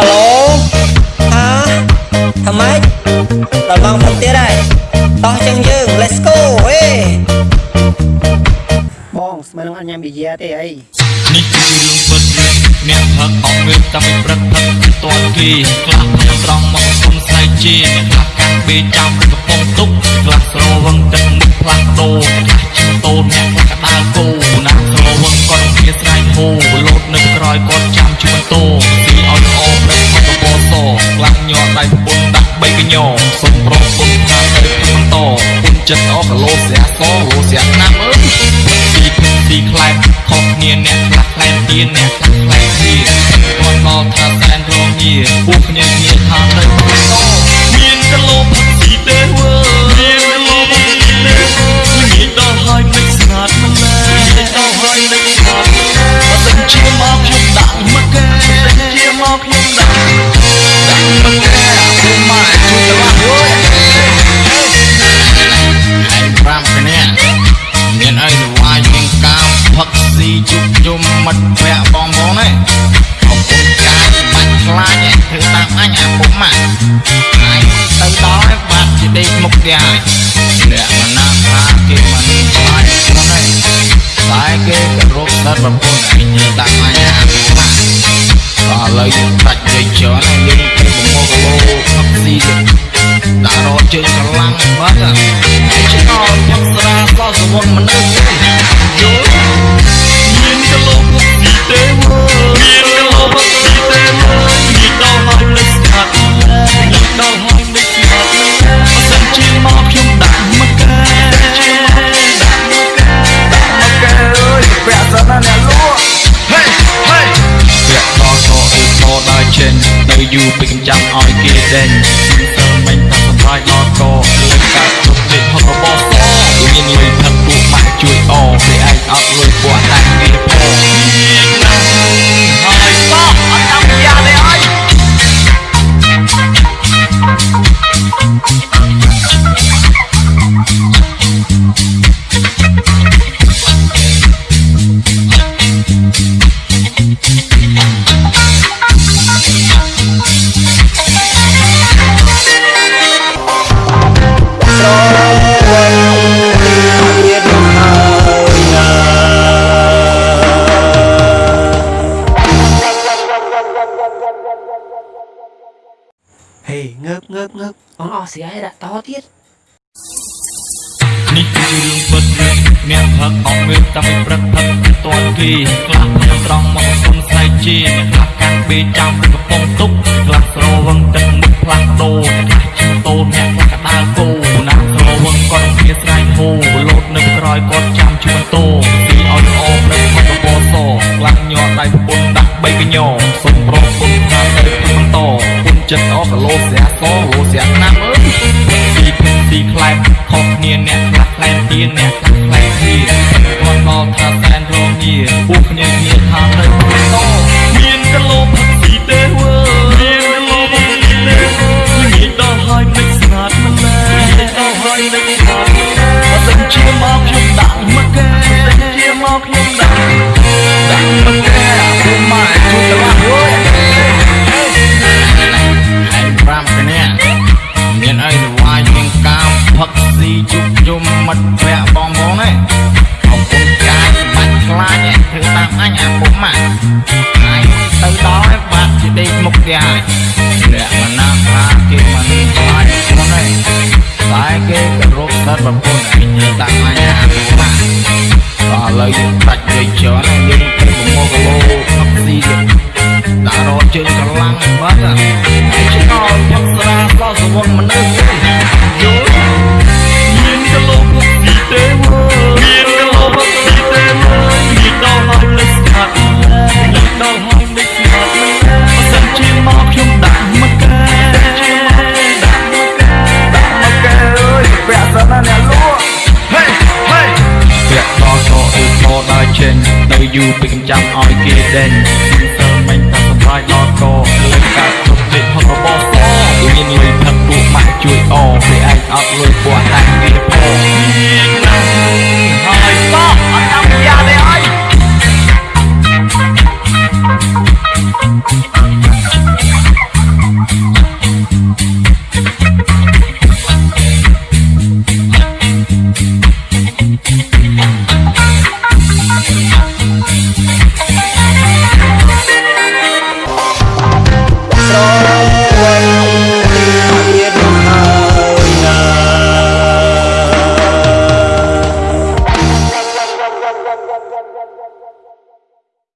ឡូអើថ្មីដល់ម៉ោងផឹកទៀតហើយតោះចឹងយើង let's go ហេបងស្មើនឹងអញ្ញាបិយាទេអីនេះគឺជារឿងពិតអ្នកផឹកអស់ងើបតាំងពីព្រឹកផឹកតន់គេខ្លះផឹកត្រង់មកសុំស្អែកជាអ្នកខ្លះកាន់បេចាំកំពុងទុកខ្លះស្រវឹងទឹកមុខផ្លាស់ដូរខ្លះជិះតូនអ្នកខ្លះកដាលគោណាស្រវឹងគាត់គ្នាស្រែកហូលោតនៅក្រោយគាត់ចាំជិះម៉ូតូស៊ី ញ័រដៃពុនដាក់បីកញ្ញសុំប្រពុនថាទៅផឹកបន្តពុនចិត្តអស់គីឡូស្រាសលោស្រាណាប់អើយស៊ីភឹកស៊ីខ្លែបខុសគ្នាអ្នកខ្លះខ្លែបទៀនអ្នកខ្លះខ្លែបទៀនគាត់មកថាសែនរងងារពួកគ្នាគ្នាថាទៅ ស៊ីជុំជុំមិត្តភ័ក្តិបងប្អូនឯងអរគុណការបាច់ខ្លាចឯងធ្វើតាមអញអាពុកម៉ាក់ឯងទៅដល់ឯងបាត់ជាដេកមុខទៀតហើយអ្នកមណាថាគេមិនខ្លាចខ្លួនឯងតែគេក៏រកសិតបំពុនឯងញើដាក់អញអាពុកម៉ាក់ដល់ឥឡូវយើងប្រាច់និយាយច្រើនហើយយើងទៅប្រមូលគីឡូផឹកស៊ីទៀតដាក់រត់ជើងកម្លាំងបាត់ហើយឆ្ងល់ផឹកស្រាសោះសវងមនុស្សយ ចេញទៅយូរពេកចាំឲ្យគេដេញសើមិញតែសម្រាប់ដល់កលើកាត់ទុកទេហត់របស់សមានលុយផឹកពួកម៉ាក់ជួយអពេលឯងអត់លុយពួកតែ ងើបងើបងើបអូនអស់ស្រីឲ្យដាក់តទៀតនេះគឺជារឿងពិតអ្នកផឹកអស់ងើបតាំងពីព្រឹកផឹកតន់គេខ្លះផឹកត្រង់មកសុំស្អែកជាអ្នកខ្លះកាន់បេចាំកំពុងទុកខ្លះស្រវឹងទឹកមុខផ្លាស់ដូរខ្លះជិះតូនអ្នកខ្លះកដាលគោណាស្រវឹងគាត់គ្នាស្រែកហូលោតនៅក្រោយគាត់ចាំជិះម៉ូតូស៊ីឲ្យល្អព្រឹកផឹកកបសខ្លះញ័រដៃពុនដាក់បីកញ្ញសុំប្រ ចិត្តអស់គីឡូស្រាសលោស្រាណាប់អើយស៊ីភឹកស៊ីខ្លែបខុសគ្នាអ្នកខ្លះខ្លែបទៀនអ្នកខ្លះខ្លែបទៀនគាត់មកថាសែនរងងារពួកគ្នាគ្នាថាទៅ តែគេក៏រកសិតបំពុនឯងញើដាក់អញអាពុកម៉ាក់ដល់ឥឡូវយើងប្រាច់និយាយច្រើនហើយយើងទៅប្រមូលគីឡូផឹកស៊ីទៀតដាក់រត់ជើងកម្លាំងបាត់ហើយឆ្ងល់ផឹកស្រាសោះសវងមនុស្ស យូរពេកចាំឲ្យគេដេញសើមិញតែសម្រាប់ដល់កលើកាត់ទុកទេ